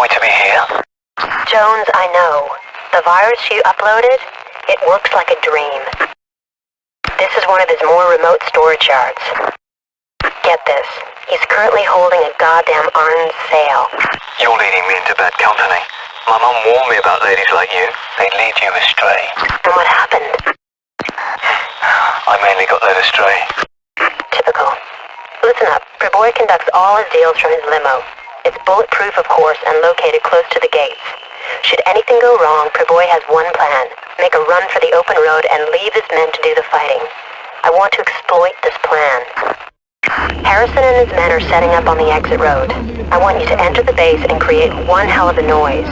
To be here? Jones, I know. The virus you uploaded, it works like a dream. This is one of his more remote storage yards. Get this. He's currently holding a goddamn arms sale. You're leading me into bad company. My mom warned me about ladies like you. They lead you astray. And what happened? I mainly got led astray. Typical. Listen up. Preboy conducts all his deals from his limo. It's bulletproof, of course, and located close to the gates. Should anything go wrong, Preboy has one plan. Make a run for the open road and leave his men to do the fighting. I want to exploit this plan. Harrison and his men are setting up on the exit road. I want you to enter the base and create one hell of a noise.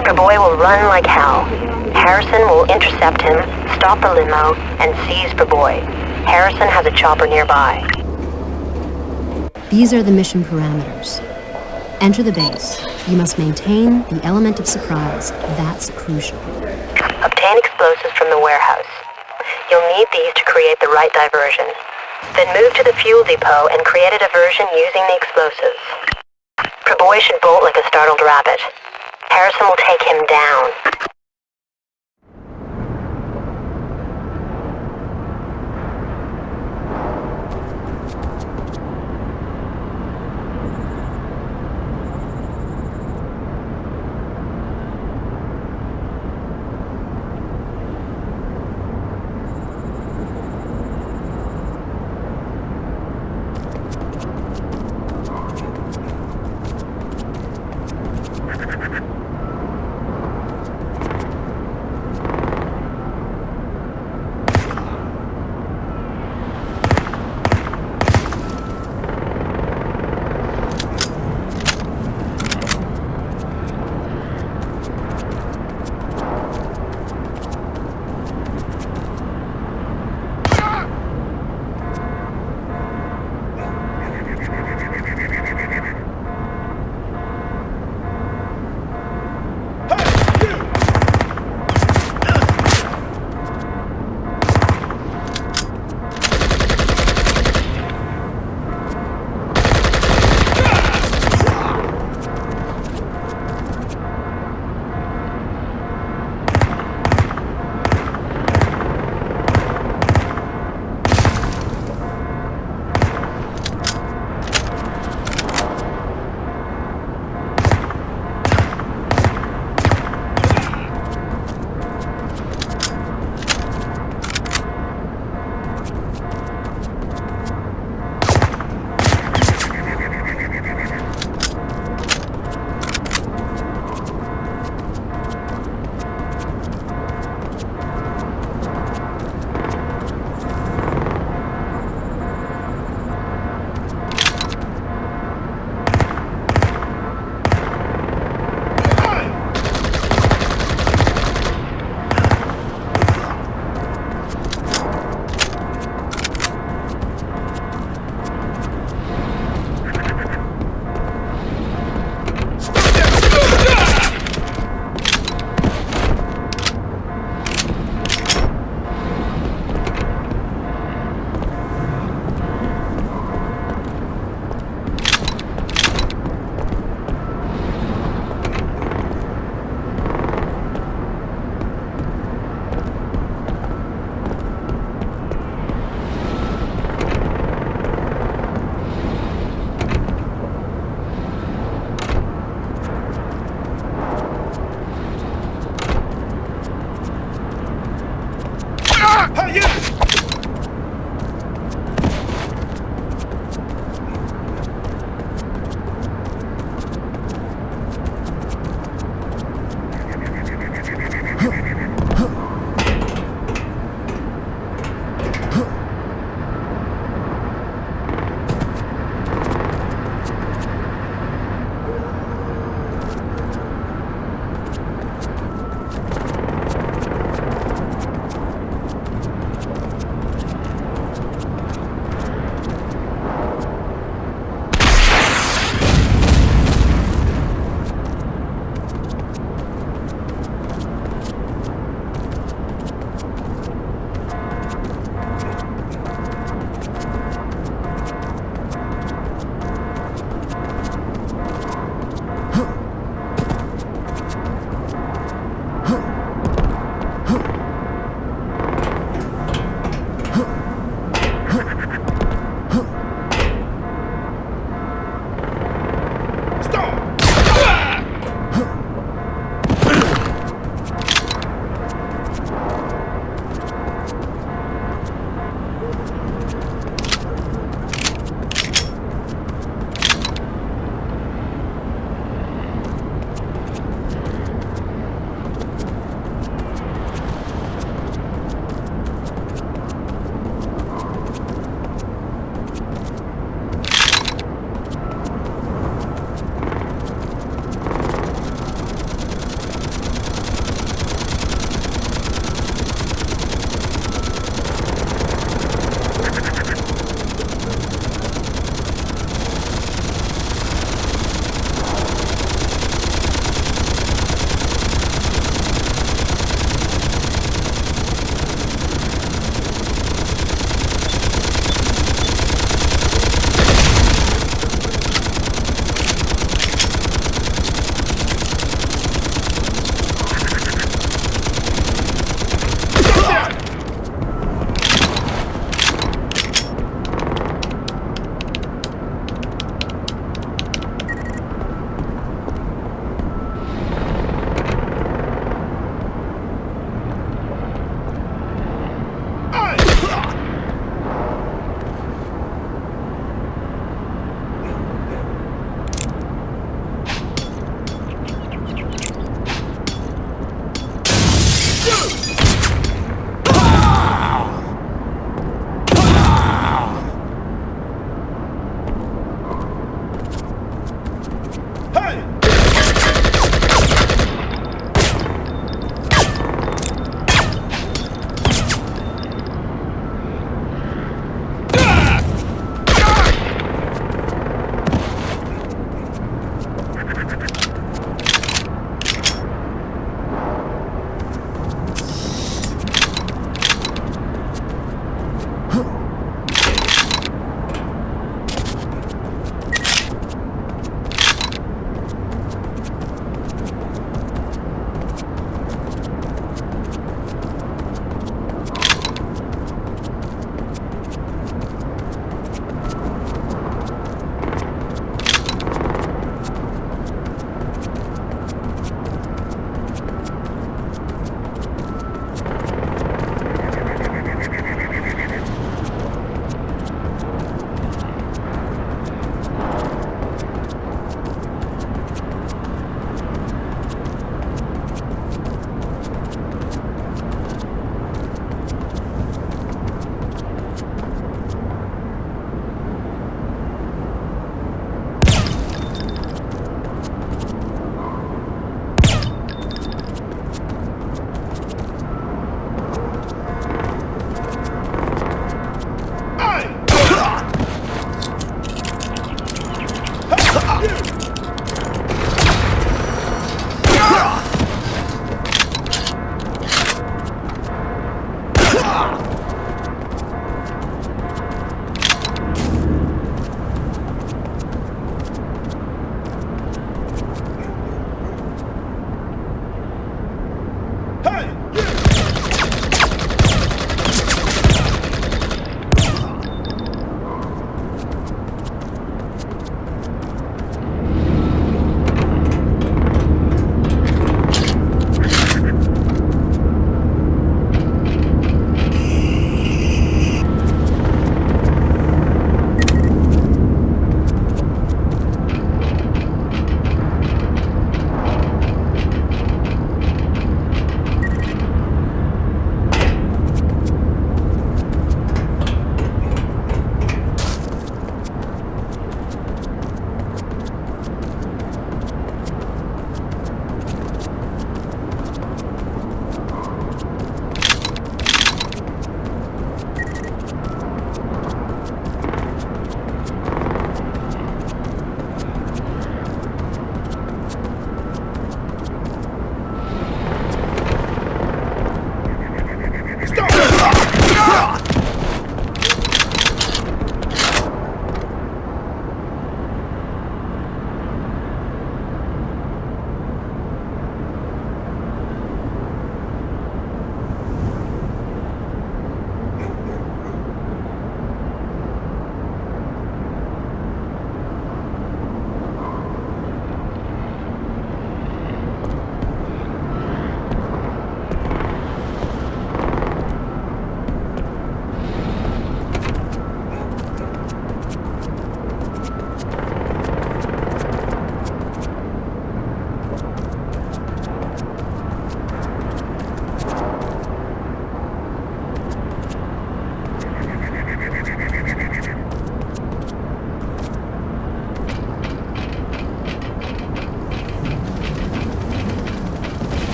Preboy will run like hell. Harrison will intercept him, stop the limo, and seize Preboy. Harrison has a chopper nearby. These are the mission parameters. Enter the base. You must maintain the element of surprise. That's crucial. Obtain explosives from the warehouse. You'll need these to create the right diversion. Then move to the fuel depot and create a diversion using the explosives. Preboy should bolt like a startled rabbit. Harrison will take him down.